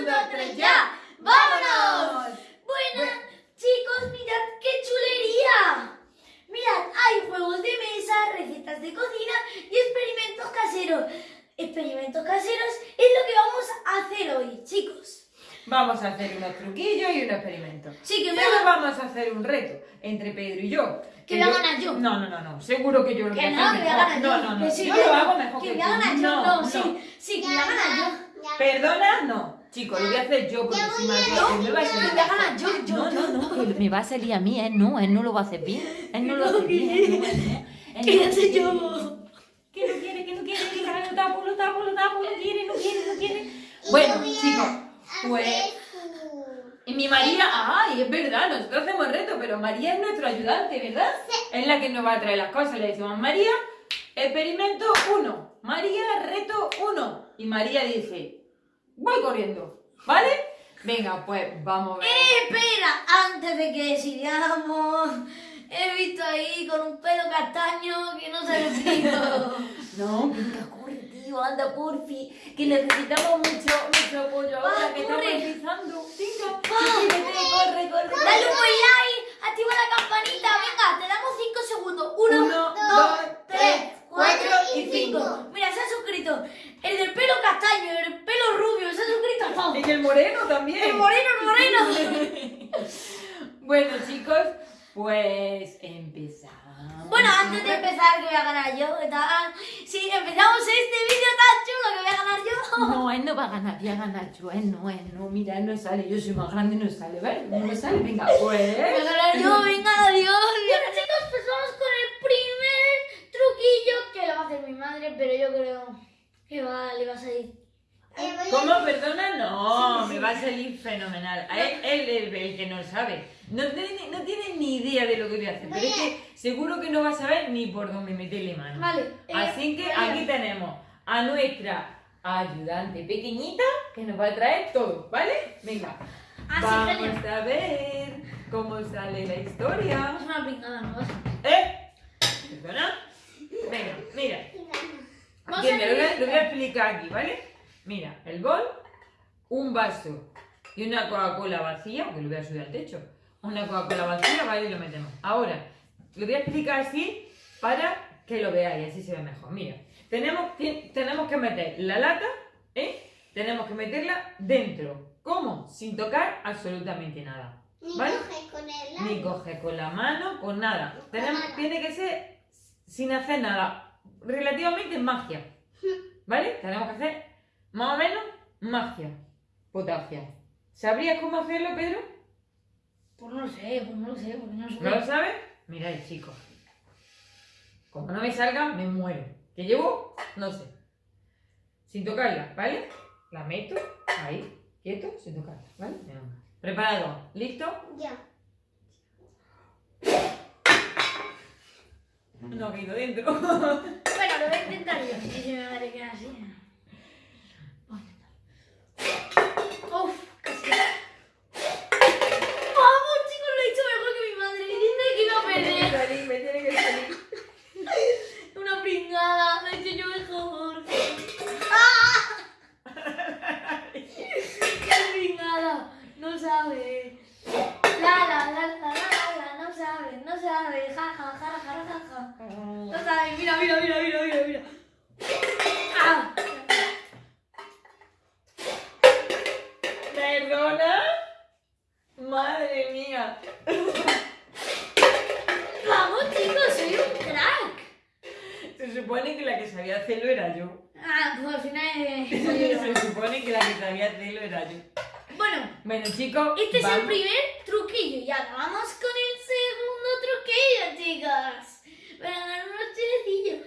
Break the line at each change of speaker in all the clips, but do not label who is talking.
Un, dos, tres, ya. ¡Vámonos! Bueno, chicos, mirad qué chulería. Mirad, hay juegos de mesa, recetas de cocina y experimentos caseros. Experimentos caseros es lo que vamos a hacer hoy, chicos.
Vamos a hacer unos truquillos y un experimento.
Sí, que me
Luego
haga-
vamos a hacer un reto entre Pedro y yo.
Que voy a ganar yo.
No, no, no, no. Seguro que yo lo voy
Que
a
no,
hacer
que
mejor. No,
yo.
no, no.
Que sí,
yo
que-
lo hago mejor
que
que,
a
tú.
ganar yo.
No,
No,
no.
sí, sí, que ganar yo.
Perdona, no. Chicos, lo voy a hacer yo porque si María
No,
me va a salir.
yo, yo,
No,
yo.
no, no, que me va a salir a mí, él no, él no lo va a hacer bien. Él no lo hace bien. él no, él no. No
ya
hace
yo.
Que no quiere, que no quiere, que lo tapo, lo tapo, lo tapo, no quiere, no quiere, no quiere.
Bueno, chicos, pues. Y mi María, ay, es verdad, nosotros hacemos reto, pero María es nuestro ayudante, ¿verdad? Es la que nos va a traer las cosas. Le decimos, María, experimento 1. María, reto 1. Y María dice, voy corriendo, ¿vale? Venga, pues vamos a ver.
Eh, espera, antes de que sigamos, he visto ahí con un pelo castaño que no se explico.
No, venga, corre, tío, anda, porfi, que necesitamos mucho, mucho apoyo ahora
Va,
que
corre.
estamos empezando. Venga,
Va.
vete, corre, corre.
Dale un buen like, activa la campanita, venga, te damos 5 segundos. 1,
Uno,
2,
dos,
3,
tres,
4 y
y
5.
cinco.
Mira, se ha suscrito el del pelo castaño, el del pelo rubio, se ha suscrito.
Y el moreno también.
El moreno, el moreno.
Bueno, chicos, pues empezamos.
Bueno, antes de empezar, que voy a ganar yo, ¿qué tal? Si empezamos este vídeo tan chulo que voy a ganar yo.
No, él no va a ganar, voy a ganar yo, él no, él no, mira, él no sale, yo soy más grande, no sale, ¿vale? No me sale, venga,
Voy a
pues.
ganar yo, venga, adiós. Bueno, chicos, pues vamos truquillo que lo va a hacer mi madre, pero yo creo que va, le va a salir.
¿Cómo? Perdona, no, me va a salir fenomenal. A él, él es el que no sabe. No tiene, no tiene ni idea de lo que voy a hacer, pero es que seguro que no va a saber ni por dónde meterle mano.
Vale. eh,
Así que aquí tenemos a nuestra ayudante pequeñita que nos va a traer todo, ¿vale? Venga.
Ah,
Vamos a ver cómo sale la historia.
Es una pingada, ¿no?
¿Eh? ¿Perdona? Venga, mira. Bien, lo, voy a, lo voy a explicar aquí, ¿vale? Mira, el bol, un vaso y una Coca-Cola vacía, que lo voy a subir al techo. Una Coca-Cola vacía, ¿vale? Y lo metemos. Ahora, lo voy a explicar así para que lo veáis, así se ve mejor. Mira, tenemos, tenemos que meter la lata, ¿eh? Tenemos que meterla dentro. ¿Cómo? Sin tocar absolutamente nada. ¿Vale? Ni coger con la mano, con nada. Tenemos, tiene que ser sin hacer nada. Relativamente magia. ¿Vale? Tenemos que hacer más o menos magia. Potasia. ¿Sabrías cómo hacerlo, Pedro?
Pues no lo sé, pues no lo sé, porque no lo sé.
¿No lo sabes? Mirad, chicos. Como no me salga, me muero. ¿Qué llevo? No sé. Sin tocarla, ¿vale? La meto ahí, quieto, sin tocarla, ¿vale? Preparado, ¿listo?
Ya.
No ha caído dentro.
Bueno, lo voy a intentar yo. Y si me madre queda así. Uf, casi. Vamos, chicos, lo he hecho mejor que mi madre. Dime que iba a perder.
Supone que la que sabía hacerlo era yo.
Ah, pues al final.
Se supone que la que sabía hacerlo era yo.
Bueno,
Bueno, chicos,
este es el
vamos-
primer truquillo y ahora vamos con el segundo truquillo, chicos. Para ganar unos chilecillos.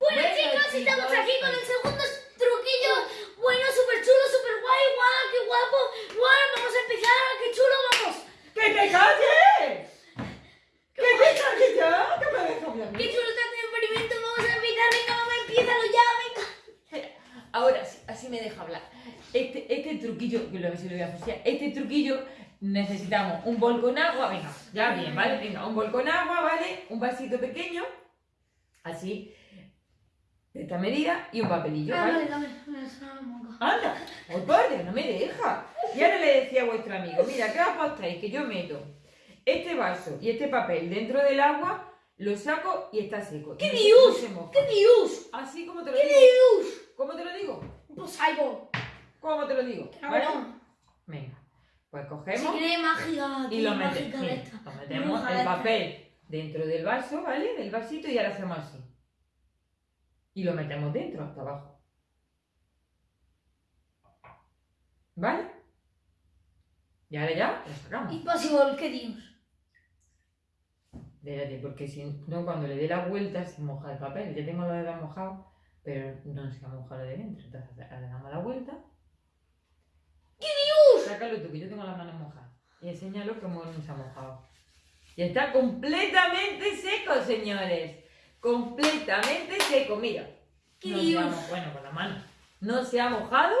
Bueno,
Bueno,
chicos, estamos
chicos,
aquí con el segundo truquillo. Bueno, súper chulo, súper guay, guau, qué guapo. Bueno, vamos a empezar, qué chulo, vamos.
¡Que te calles! ¡Que te calles ya! ¡Que me dejas hablar!
Qué chulo está este experimento, vamos a empezar, venga, mamá, empiézalo ya, venga.
Me deja hablar. Este, este truquillo, que lo si lo voy a fusilar, este truquillo necesitamos un bol con agua, venga, ya bien, ¿vale? Venga, un bol con agua, ¿vale? Un vasito pequeño, así. de esta medida y un papelillo, ¿vale?
vale.
Anda, oh, padre, no me deja. Y ahora le decía a vuestro amigo, mira, ¿qué apostáis? Que yo meto este vaso y este papel dentro del agua, lo saco y está seco.
¡Qué dios! ¡Qué dios!
Así como te lo
¡Qué
digo.
dios!
¿Cómo te lo digo?
Pues algo.
¿Cómo te lo digo? ¿Vale? Venga, pues
Si
cogemos
quiere mágica,
y lo,
mágica
mete-
de
mira, lo metemos el
esta.
papel dentro del vaso, ¿vale? Del vasito y ahora hacemos así. Y lo metemos dentro, hasta abajo. ¿Vale? Y ahora ya lo sacamos.
Imposible, ¿qué dios?
Espérate, porque si no, cuando le dé la vuelta se moja el papel. Ya tengo lo de dedos mojado, pero no se ha mojado de dentro. Entonces le damos la vuelta. ¡Qué Dios! Sácalo tú, que yo tengo las manos mojadas. Y enséñalo cómo no se ha mojado. Y está completamente seco, señores. Completamente seco, mira.
¡Qué
No
Dios!
bueno, con la mano. No se ha mojado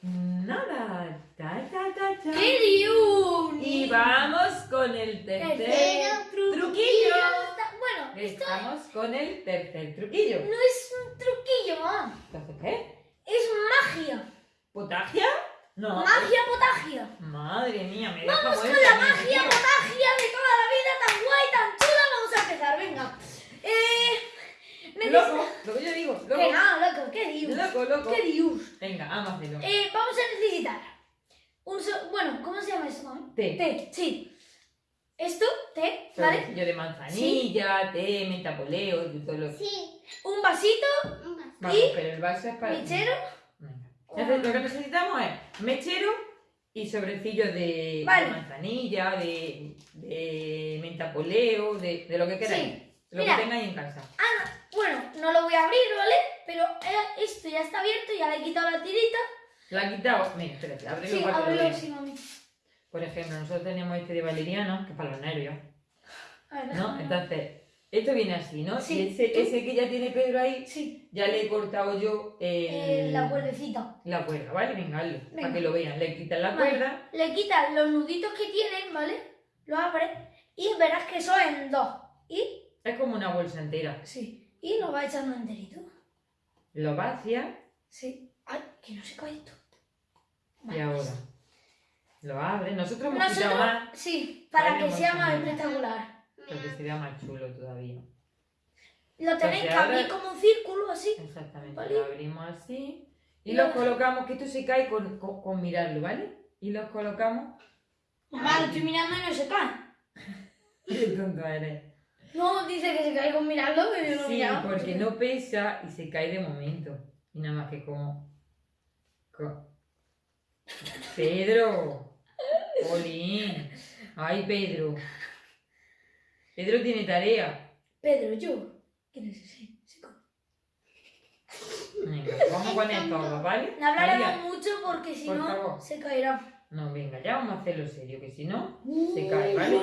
nada. Ta, ta, ta, ta.
¡Qué dios!
Y vamos con el tercer
Tercer
truquillo.
Está- Bueno,
Estamos con el tercer truquillo.
no es un truquillo, mamá.
Entonces, ¿qué?
Es magia.
¿Potagia? No.
Magia potagia.
Madre mía, me
Vamos con la magia potagia de toda la vida, tan guay, tan chula. Vamos a empezar, venga. Eh.
Loco, lo que yo digo,
Que
loco.
no, loco, qué dios.
Loco, loco.
Qué dios.
Venga, vamos a hacerlo.
Eh, vamos a necesitar un so- bueno, ¿cómo se llama esto? mami?
Té.
Té, sí. Esto, té, ¿vale?
Sobrecillo de manzanilla, té, mentapoleo, y todo lo...
Sí.
Un vasito,
Vamos,
¿Y?
pero el vaso es para...
mechero.
Venga. Entonces, lo que necesitamos es mechero y sobrecillo de,
Vale.
de manzanilla, de, de mentapoleo, de, de lo que queráis.
Sí.
Lo
Mira.
que tengáis en casa.
Ah, bueno, no lo voy a abrir, ¿vale? Pero eh, esto ya está abierto, ya le he quitado la tirita.
La he quitado. Mira, espérate, ábrelo
Sí,
para que lo
ábrelo, sí, mami.
Por ejemplo, nosotros teníamos este de valeriano, que es para los nervios,
A ver,
¿no? Entonces, esto viene así, ¿no?
Sí.
Y ese, ese que ya tiene Pedro ahí,
Sí,
ya le he cortado yo el-
eh, la cuerdecita.
la cuerda, ¿vale? Venga, hazlo,
Venga.
para que lo vean. Le quitas la
Vale.
cuerda,
Le quitas los nuditos que tienen, ¿vale? Lo abres y verás que son en dos. Y,
es como una bolsa entera.
sí, y lo vas echando enterito.
Lo vacias
Sí. Ay, que no se cae esto.
y ahora lo abres. Nosotros hemos
Nosotros,
más,
sí, para que sea más espectacular.
porque sería más chulo todavía.
Lo tenéis que abrir como un círculo así.
Exactamente,
Vale.
lo abrimos así y los
lo-
colocamos, que esto se cae con, con, con mirarlo, ¿vale? Y los colocamos.
Mamá, lo estoy mirando y no se cae.
Qué tonto eres.
No, dice que se cae con mirarlo, pero yo no
Sí, porque no pesa y se cae de momento. Y nada más que como. co- Pedro. Olín. Ay, Pedro. Pedro tiene tarea.
Pedro, yo. ¿Quién es ese?
Venga, vamos a poner todo, ¿vale?
No hablaremos mucho porque si
por
no
favor.
se caerá.
No, venga, ya vamos a hacerlo serio, que si no, se cae, ¿vale?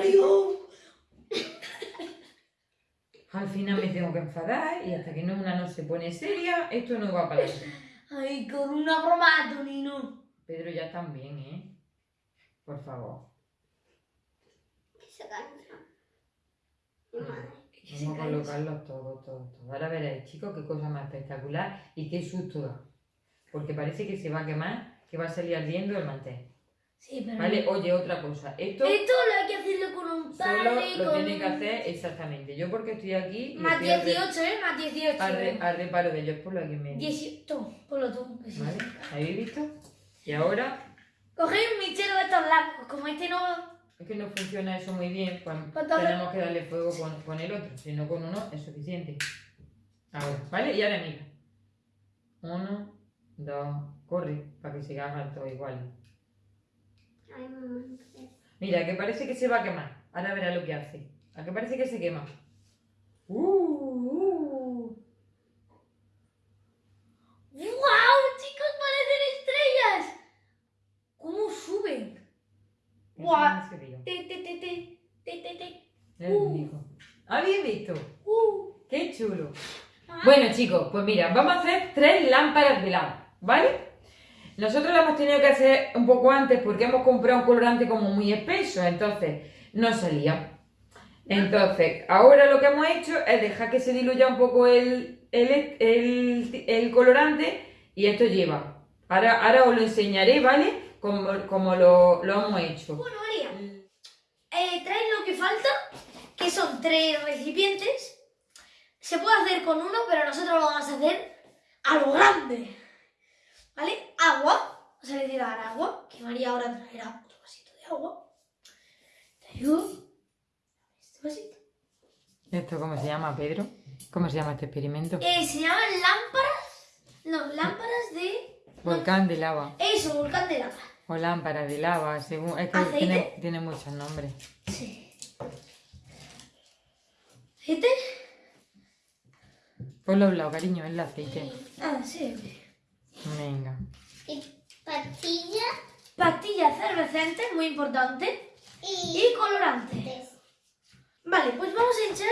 Al final me tengo que enfadar y hasta que no una no se pone seria, esto no va para adelante.
Ay, con una broma, Tonino.
Pedro ya también, ¿eh? Por favor.
Que se cansa. Mi madre.
Que se
Vamos a colocarlos todos, todos, todos. Ahora veréis, chicos, qué cosa más espectacular y qué susto da. Porque parece que se va a quemar, que va a salir ardiendo el mantel.
Sí, pero.
¿Vale? Oye, otra cosa. Esto
Esto lo hay que hacerlo con un
solo
padre.
lo
con...
tiene que hacer exactamente. Yo porque estoy aquí y
Más
estoy al re-
18, ¿eh? Más 18.
al, re- al reparo de ellos por lo que me
18. Tú, ponlo tú. que sí.
¿Vale? ¿Habéis visto? Y ahora,
Cogéis un michero de estos largos. Como este no.
es que no funciona eso muy bien, Pues
entonces-
tenemos que darle fuego con, con el otro. Si no con uno es suficiente. Ahora, ¿vale? Y ahora mira. Uno, dos, corre, para que se hagan todos iguales. Mira, que parece que se va a quemar. Ahora verá lo que hace. ¿A que parece que se quema? Uh.
¡Wow! Chicos, parecen estrellas. ¿Cómo suben?
Eso
Guau.
no se vio.
Te, te, te, te, te, te, te.
Es único. ¿Habéis visto?
Uh.
¡Qué chulo!
Ah.
Bueno, chicos, pues mira, vamos a hacer tres lámparas de lava, ¿vale? Nosotros lo hemos tenido que hacer un poco antes porque hemos comprado un colorante como muy espeso, entonces no salía. Entonces, ahora lo que hemos hecho es dejar que se diluya un poco el, el, el- el colorante y esto lleva. Ahora, ahora os lo enseñaré, ¿vale? Como, como lo, lo hemos hecho.
Bueno, María, eh, traes lo que falta, son tres recipientes. Se puede hacer con uno, pero nosotros lo vamos a hacer a lo grande. ¿Vale? Agua. Vamos a necesitar agua, que María ahora traerá otro vasito de agua. Traigo este vasito.
¿Esto cómo se llama, Pedro? ¿Cómo se llama este experimento?
Eh, se llaman lámparas. No, lámparas de.
Volcán de lava.
Eso, volcán de lava.
O lámpara de lava, según. Es que tiene, tiene muchos nombres.
Sí. ¿Aceite?
Ponlo a un lado, cariño, el aceite.
Ah, sí.
Venga.
Y
Pastilla efervescente, muy importante.
y
Y colorante.
des-
Vale, pues vamos a echar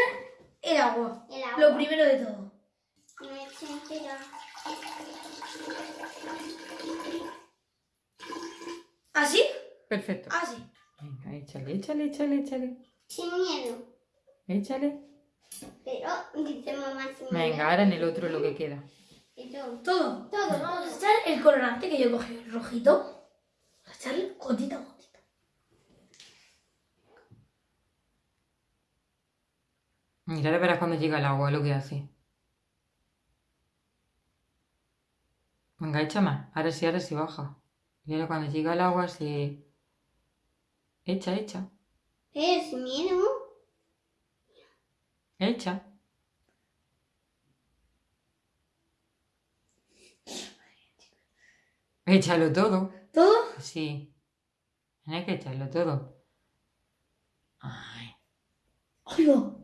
el agua.
el agua.
Lo primero de todo.
Me entera.
¿Así?
Perfecto.
Así.
Venga, échale, échale, échale, échale.
Sin miedo.
Échale.
Pero dice mamá miedo.
Venga, ahora en el otro lo que queda.
Y
Todo. Todo. Vamos a echar el colorante que yo cogí, el rojito. Vamos a echarle gotita a gotita.
Mira, ahora verás cuando llega el agua lo que hace. Venga, echa más. Ahora sí, ahora sí baja. Y ahora cuando llega el agua se... Echa, echa.
pero sin miedo.
Echa. Échalo todo.
¿Todo?
Sí. Tienes que echarlo todo. Ay,
Oigo.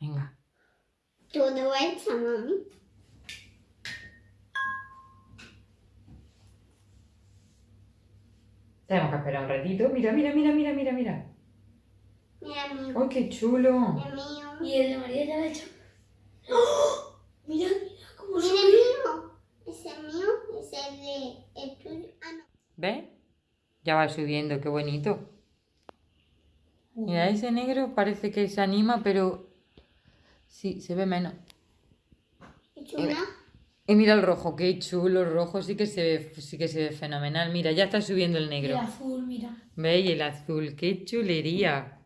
venga.
Todo hecho, mami.
Tenemos que esperar un ratito. Mira, mira, mira, mira, mira, mira.
Mira mío.
¡Ay, qué chulo!
Y el de María ya lo ha hecho. ¡Oh! Mira, mira cómo
Mira
sube.
mío. Ese es mío. Ese es de el tuyo. Ah, no.
¿Ves? Ya va subiendo, qué bonito. Mira, ese negro parece que se anima, pero sí, se ve menos.
¿Y chula?
Y mira el rojo, qué chulo, el rojo sí que se ve, sí que se ve fenomenal. Mira, ya está subiendo el
El
negro.
azul, mira.
¿Veis? El azul, qué chulería.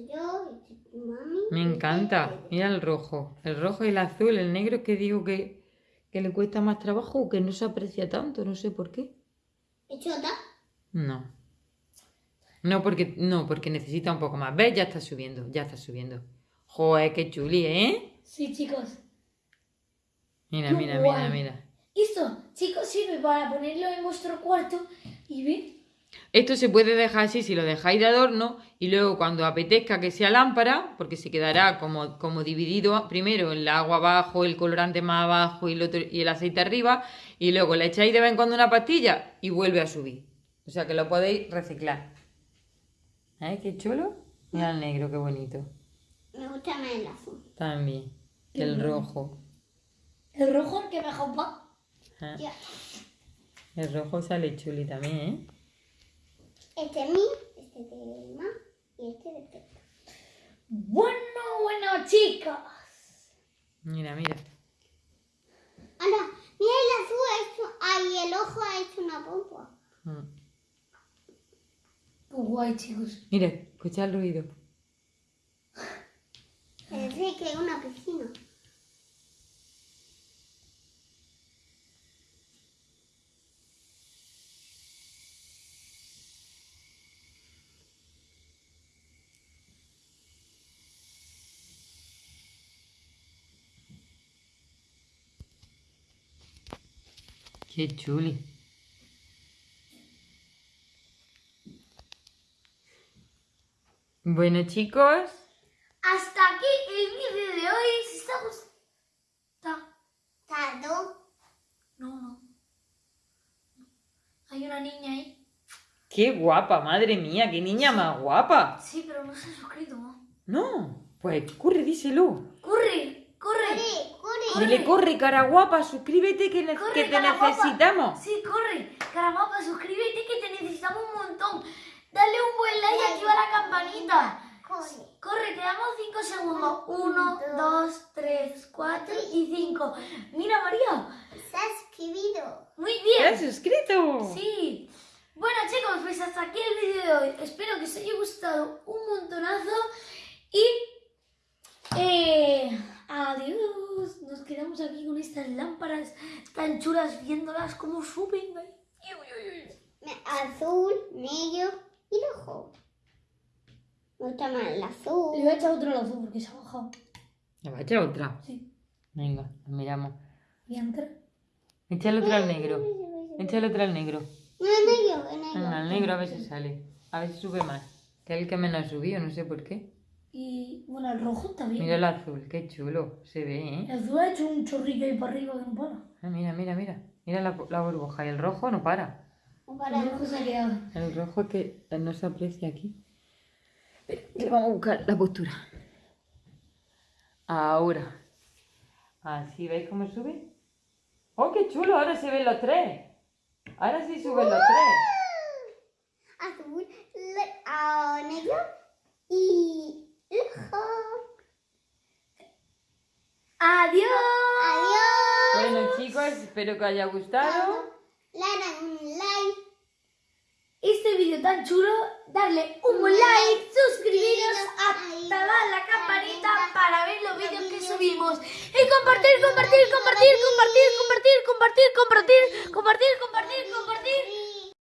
Este yo. Este tu mami.
Me encanta. Mira el rojo. El rojo y el azul. El negro que digo que, que le cuesta más trabajo o que no se aprecia tanto. No sé por qué.
¿Y chota?
No. No, porque, no, porque necesita un poco más. ¿Ves? Ya está subiendo. Ya está subiendo. Joder, qué chuli, ¿eh?
Sí, chicos.
Mira, mira, mira, mira.
Esto, chicos, sirve para ponerlo en vuestro cuarto y ver.
Esto se puede dejar así si lo dejáis de adorno y luego cuando apetezca que sea lámpara, porque se quedará como, como dividido primero el agua abajo, el colorante más abajo y el, otro, y el aceite arriba, y luego le echáis de vez en cuando una pastilla y vuelve a subir. O sea que lo podéis reciclar. ¿Eh? Qué chulo. Mira el negro, qué bonito.
Me gusta más el azul.
También. Que el rojo.
El rojo, el que mejor va.
¿eh?
Ya.
El rojo sale chuli también, ¿eh?
Este es mío. Este es de mamá. Y este de Pepa.
Bueno, bueno, chicos.
Mira, mira.
Ahora, mira el azul ha hecho. Ay, el ojo ha hecho una pompa.
Mm.
Qué guay, chicos.
Mira, escucha el ruido.
Parece que es una piscina.
Qué chuli. Bueno, chicos,
Hasta aquí el vídeo de hoy. Si está gustando.
Tado.
No, no. Hay una niña ahí.
qué guapa, madre mía, qué niña más guapa.
Sí, pero no se ha suscrito. ¿no?
No, pues corre, díselo.
¡Corre! ¡Corre!
Corre, corre.
Dile, corre, cara guapa, suscríbete que, ne-
Corre,
que te necesitamos.
Sí, corre. Caramba, suscríbete que te necesitamos un montón. Dale un buen like y activa la campanita.
Corre.
Corre, quedamos 5 segundos. 1, 2, 3, 4 y 5. Mira, María.
Se ha escribido.
Muy
¿Te has
bien.
suscrito?
Sí. Bueno, chicos, pues hasta aquí el vídeo de hoy. Espero que os haya gustado un montonazo. Y. Eh, adiós. Nos quedamos aquí con estas lámparas tan chulas viéndolas como suben.
Azul, negro y rojo. Me gusta más el azul.
Le voy a echar otro al azul porque se ha bajado.
Le va a echar otra.
Sí.
Venga, lo miramos.
Y entra.
Échale otra al negro. Échale otra al negro.
No, negro, negro.
El negro a ver si sale. A ver si sube más. Que es el que menos subió, no sé por qué.
Y bueno, el rojo también.
Mira el azul, qué chulo. Se ve, ¿eh?
El azul ha hecho un chorrillo ahí para arriba que no para.
Ah, mira, mira, mira. Mira la, la burbuja. Y el rojo no para.
No para.
El rojo se ha quedado.
El rojo que no se aprecia aquí. Le vamos a buscar la postura. Ahora. Así, ¿veis cómo sube? ¡Oh, qué chulo! Ahora se ven los tres. Ahora sí suben los tres.
Azul, ah, negro y.
¡Adiós!
Adiós.
Bueno, chicos, espero que os haya gustado.
Dan un like.
Este vídeo tan chulo, darle un buen like, suscribiros, activar la campanita para ver los vídeos que subimos y compartir, compartir, compartir, compartir, compartir, compartir, compartir, compartir, compartir, compartir.